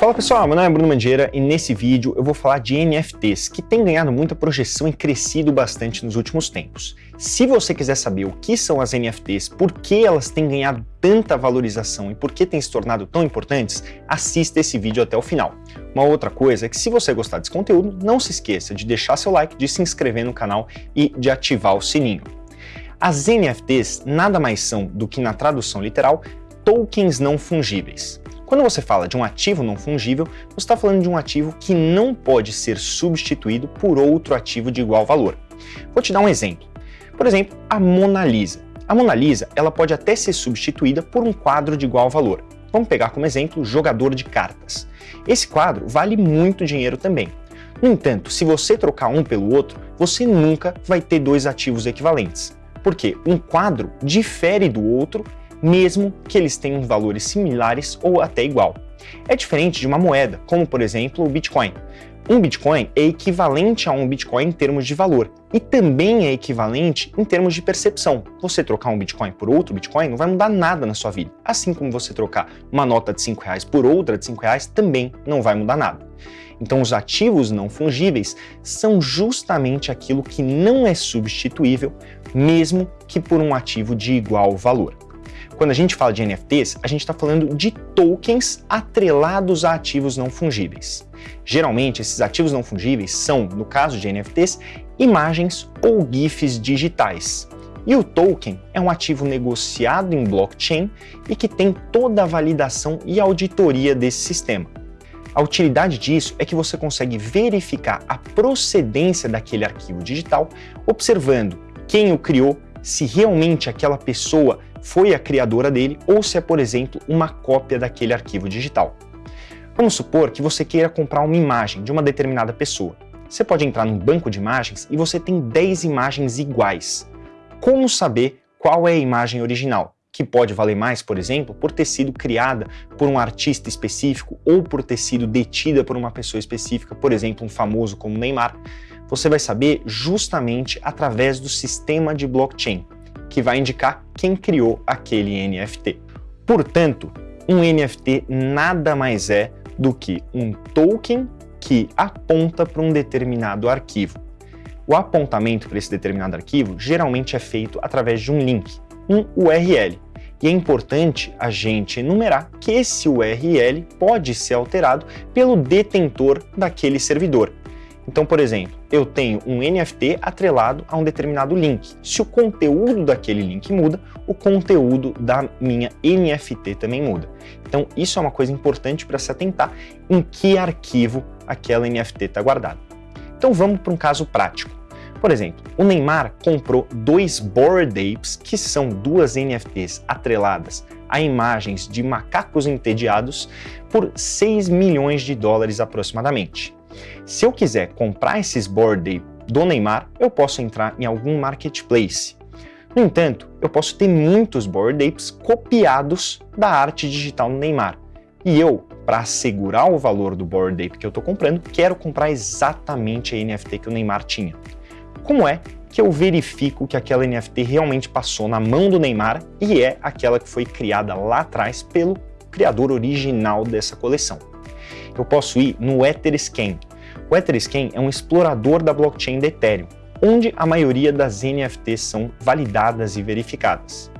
Fala pessoal, meu nome é Bruno Mandieira e nesse vídeo eu vou falar de NFTs, que tem ganhado muita projeção e crescido bastante nos últimos tempos. Se você quiser saber o que são as NFTs, por que elas têm ganhado tanta valorização e por que têm se tornado tão importantes, assista esse vídeo até o final. Uma outra coisa é que se você gostar desse conteúdo, não se esqueça de deixar seu like, de se inscrever no canal e de ativar o sininho. As NFTs nada mais são do que, na tradução literal, tokens não fungíveis. Quando você fala de um ativo não fungível, você está falando de um ativo que não pode ser substituído por outro ativo de igual valor. Vou te dar um exemplo. Por exemplo, a Mona Lisa. A Mona Lisa ela pode até ser substituída por um quadro de igual valor. Vamos pegar como exemplo o jogador de cartas. Esse quadro vale muito dinheiro também. No entanto, se você trocar um pelo outro, você nunca vai ter dois ativos equivalentes. Porque um quadro difere do outro mesmo que eles tenham valores similares ou até igual. É diferente de uma moeda, como por exemplo o Bitcoin. Um Bitcoin é equivalente a um Bitcoin em termos de valor e também é equivalente em termos de percepção. Você trocar um Bitcoin por outro Bitcoin não vai mudar nada na sua vida, assim como você trocar uma nota de 5 reais por outra de 5 reais também não vai mudar nada. Então os ativos não fungíveis são justamente aquilo que não é substituível, mesmo que por um ativo de igual valor. Quando a gente fala de NFTs, a gente está falando de tokens atrelados a ativos não fungíveis. Geralmente, esses ativos não fungíveis são, no caso de NFTs, imagens ou GIFs digitais. E o token é um ativo negociado em blockchain e que tem toda a validação e auditoria desse sistema. A utilidade disso é que você consegue verificar a procedência daquele arquivo digital observando quem o criou, se realmente aquela pessoa foi a criadora dele ou se é, por exemplo, uma cópia daquele arquivo digital. Vamos supor que você queira comprar uma imagem de uma determinada pessoa. Você pode entrar num banco de imagens e você tem 10 imagens iguais. Como saber qual é a imagem original? Que pode valer mais, por exemplo, por ter sido criada por um artista específico ou por ter sido detida por uma pessoa específica, por exemplo, um famoso como Neymar. Você vai saber justamente através do sistema de blockchain que vai indicar quem criou aquele NFT. Portanto, um NFT nada mais é do que um token que aponta para um determinado arquivo. O apontamento para esse determinado arquivo geralmente é feito através de um link, um URL. E é importante a gente enumerar que esse URL pode ser alterado pelo detentor daquele servidor. Então, por exemplo, eu tenho um NFT atrelado a um determinado link. Se o conteúdo daquele link muda, o conteúdo da minha NFT também muda. Então, isso é uma coisa importante para se atentar em que arquivo aquela NFT está guardada. Então, vamos para um caso prático. Por exemplo, o Neymar comprou dois Bored Apes, que são duas NFTs atreladas a imagens de macacos entediados, por 6 milhões de dólares aproximadamente. Se eu quiser comprar esses board do Neymar, eu posso entrar em algum marketplace. No entanto, eu posso ter muitos board apes copiados da arte digital do Neymar. E eu, para assegurar o valor do board ape que eu estou comprando, quero comprar exatamente a NFT que o Neymar tinha. Como é que eu verifico que aquela NFT realmente passou na mão do Neymar e é aquela que foi criada lá atrás pelo criador original dessa coleção? Eu posso ir no Etherscan, o Etherscan é um explorador da blockchain da Ethereum, onde a maioria das NFTs são validadas e verificadas.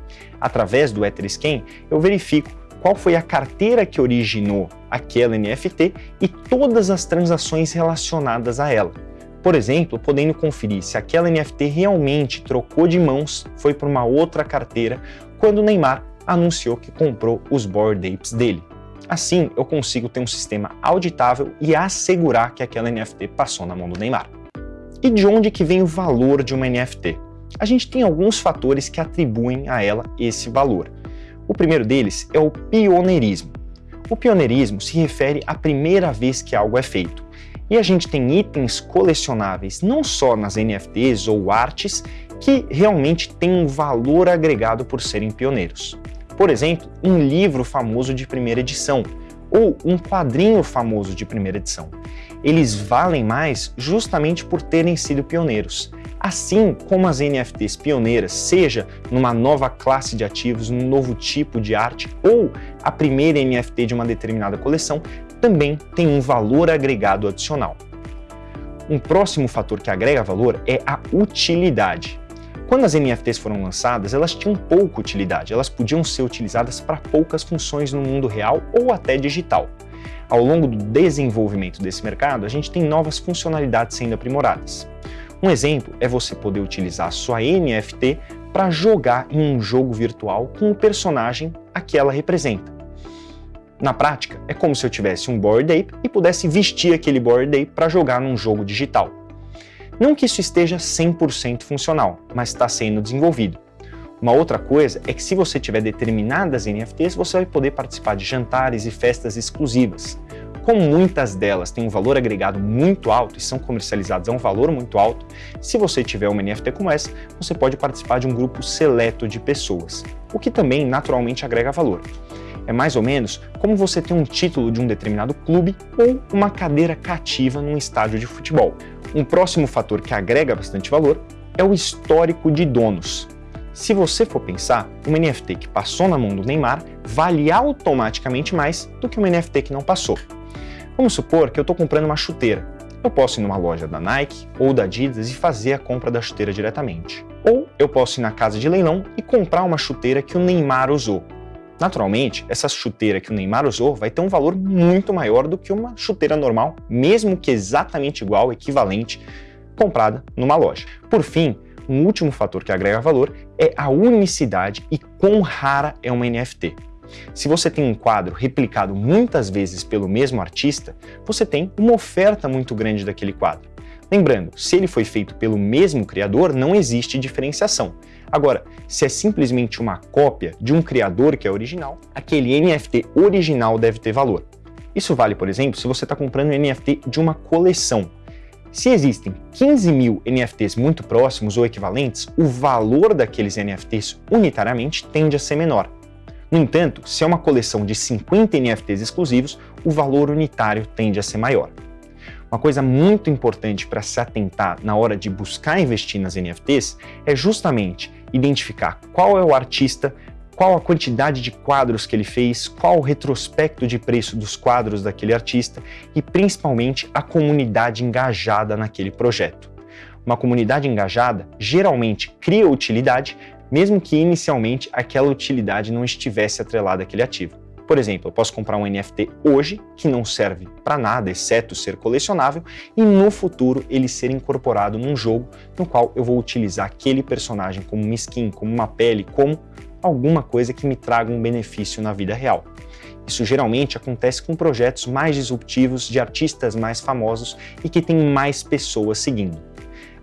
Através do Etherscan, eu verifico qual foi a carteira que originou aquela NFT e todas as transações relacionadas a ela. Por exemplo, podendo conferir se aquela NFT realmente trocou de mãos, foi para uma outra carteira, quando Neymar anunciou que comprou os Bored Apes dele. Assim, eu consigo ter um sistema auditável e assegurar que aquela NFT passou na mão do Neymar. E de onde que vem o valor de uma NFT? A gente tem alguns fatores que atribuem a ela esse valor. O primeiro deles é o pioneirismo. O pioneirismo se refere à primeira vez que algo é feito. E a gente tem itens colecionáveis não só nas NFTs ou artes que realmente têm um valor agregado por serem pioneiros. Por exemplo, um livro famoso de primeira edição ou um quadrinho famoso de primeira edição. Eles valem mais justamente por terem sido pioneiros. Assim como as NFTs pioneiras, seja numa nova classe de ativos, num novo tipo de arte ou a primeira NFT de uma determinada coleção, também tem um valor agregado adicional. Um próximo fator que agrega valor é a utilidade. Quando as NFTs foram lançadas, elas tinham pouca utilidade, elas podiam ser utilizadas para poucas funções no mundo real ou até digital. Ao longo do desenvolvimento desse mercado, a gente tem novas funcionalidades sendo aprimoradas. Um exemplo é você poder utilizar a sua NFT para jogar em um jogo virtual com o personagem a que ela representa. Na prática, é como se eu tivesse um Bored Ape e pudesse vestir aquele Bored Ape para jogar num jogo digital. Não que isso esteja 100% funcional, mas está sendo desenvolvido. Uma outra coisa é que se você tiver determinadas NFTs, você vai poder participar de jantares e festas exclusivas. Como muitas delas têm um valor agregado muito alto e são comercializadas a um valor muito alto, se você tiver uma NFT como essa, você pode participar de um grupo seleto de pessoas, o que também naturalmente agrega valor. É mais ou menos como você ter um título de um determinado clube ou uma cadeira cativa num estádio de futebol. Um próximo fator que agrega bastante valor é o histórico de donos. Se você for pensar, uma NFT que passou na mão do Neymar vale automaticamente mais do que uma NFT que não passou. Vamos supor que eu estou comprando uma chuteira. Eu posso ir numa loja da Nike ou da Adidas e fazer a compra da chuteira diretamente. Ou eu posso ir na casa de leilão e comprar uma chuteira que o Neymar usou. Naturalmente, essa chuteira que o Neymar usou vai ter um valor muito maior do que uma chuteira normal, mesmo que exatamente igual, equivalente, comprada numa loja. Por fim, um último fator que agrega valor é a unicidade e quão rara é uma NFT. Se você tem um quadro replicado muitas vezes pelo mesmo artista, você tem uma oferta muito grande daquele quadro. Lembrando, se ele foi feito pelo mesmo criador, não existe diferenciação. Agora, se é simplesmente uma cópia de um criador que é original, aquele NFT original deve ter valor. Isso vale, por exemplo, se você está comprando um NFT de uma coleção. Se existem 15 mil NFTs muito próximos ou equivalentes, o valor daqueles NFTs unitariamente tende a ser menor. No entanto, se é uma coleção de 50 NFTs exclusivos, o valor unitário tende a ser maior. Uma coisa muito importante para se atentar na hora de buscar investir nas NFTs é justamente identificar qual é o artista, qual a quantidade de quadros que ele fez, qual o retrospecto de preço dos quadros daquele artista e principalmente a comunidade engajada naquele projeto. Uma comunidade engajada geralmente cria utilidade, mesmo que inicialmente aquela utilidade não estivesse atrelada àquele ativo. Por exemplo, eu posso comprar um NFT hoje que não serve para nada, exceto ser colecionável, e no futuro ele ser incorporado num jogo no qual eu vou utilizar aquele personagem como uma skin, como uma pele, como alguma coisa que me traga um benefício na vida real. Isso geralmente acontece com projetos mais disruptivos de artistas mais famosos e que tem mais pessoas seguindo.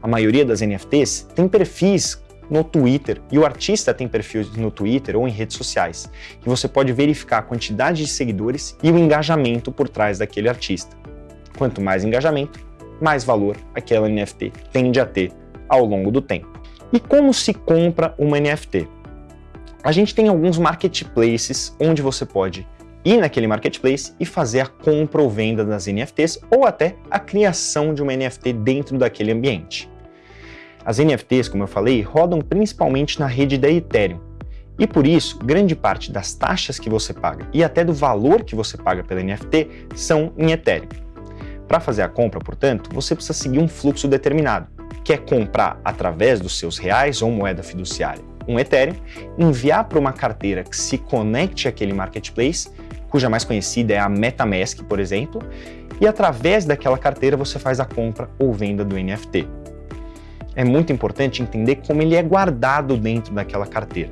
A maioria das NFTs tem perfis no Twitter e o artista tem perfis no Twitter ou em redes sociais, que você pode verificar a quantidade de seguidores e o engajamento por trás daquele artista. Quanto mais engajamento, mais valor aquela NFT tende a ter ao longo do tempo. E como se compra uma NFT? A gente tem alguns marketplaces onde você pode ir naquele marketplace e fazer a compra ou venda das NFTs ou até a criação de uma NFT dentro daquele ambiente. As NFTs, como eu falei, rodam principalmente na rede da Ethereum. E por isso, grande parte das taxas que você paga e até do valor que você paga pela NFT são em Ethereum. Para fazer a compra, portanto, você precisa seguir um fluxo determinado, que é comprar através dos seus reais ou moeda fiduciária um Ethereum, enviar para uma carteira que se conecte àquele marketplace, cuja mais conhecida é a MetaMask, por exemplo, e através daquela carteira você faz a compra ou venda do NFT é muito importante entender como ele é guardado dentro daquela carteira.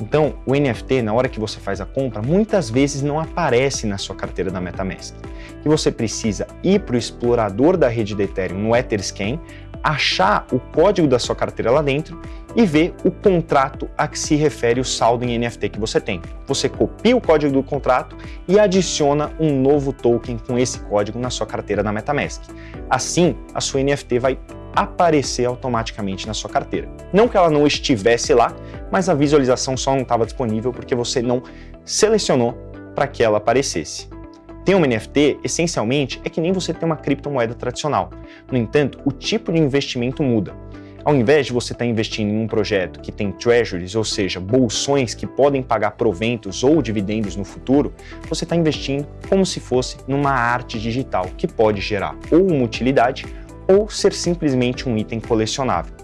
Então, o NFT, na hora que você faz a compra, muitas vezes não aparece na sua carteira da MetaMask. E você precisa ir para o explorador da rede de Ethereum no Etherscan, achar o código da sua carteira lá dentro e ver o contrato a que se refere o saldo em NFT que você tem. Você copia o código do contrato e adiciona um novo token com esse código na sua carteira da MetaMask. Assim, a sua NFT vai aparecer automaticamente na sua carteira. Não que ela não estivesse lá, mas a visualização só não estava disponível porque você não selecionou para que ela aparecesse. Ter um NFT, essencialmente, é que nem você ter uma criptomoeda tradicional. No entanto, o tipo de investimento muda. Ao invés de você estar investindo em um projeto que tem treasuries, ou seja, bolsões que podem pagar proventos ou dividendos no futuro, você está investindo como se fosse numa arte digital que pode gerar ou uma utilidade ou ser simplesmente um item colecionável.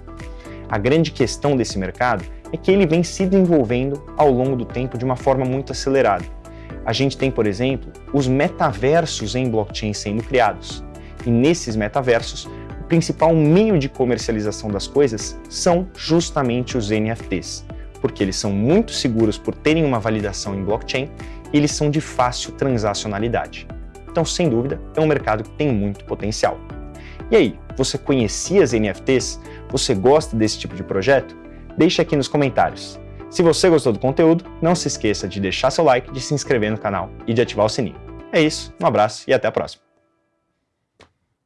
A grande questão desse mercado é que ele vem se desenvolvendo ao longo do tempo de uma forma muito acelerada. A gente tem, por exemplo, os metaversos em blockchain sendo criados. E nesses metaversos, o principal meio de comercialização das coisas são justamente os NFTs, porque eles são muito seguros por terem uma validação em blockchain e eles são de fácil transacionalidade. Então, sem dúvida, é um mercado que tem muito potencial. E aí, você conhecia as NFTs? Você gosta desse tipo de projeto? Deixe aqui nos comentários. Se você gostou do conteúdo, não se esqueça de deixar seu like, de se inscrever no canal e de ativar o sininho. É isso, um abraço e até a próxima.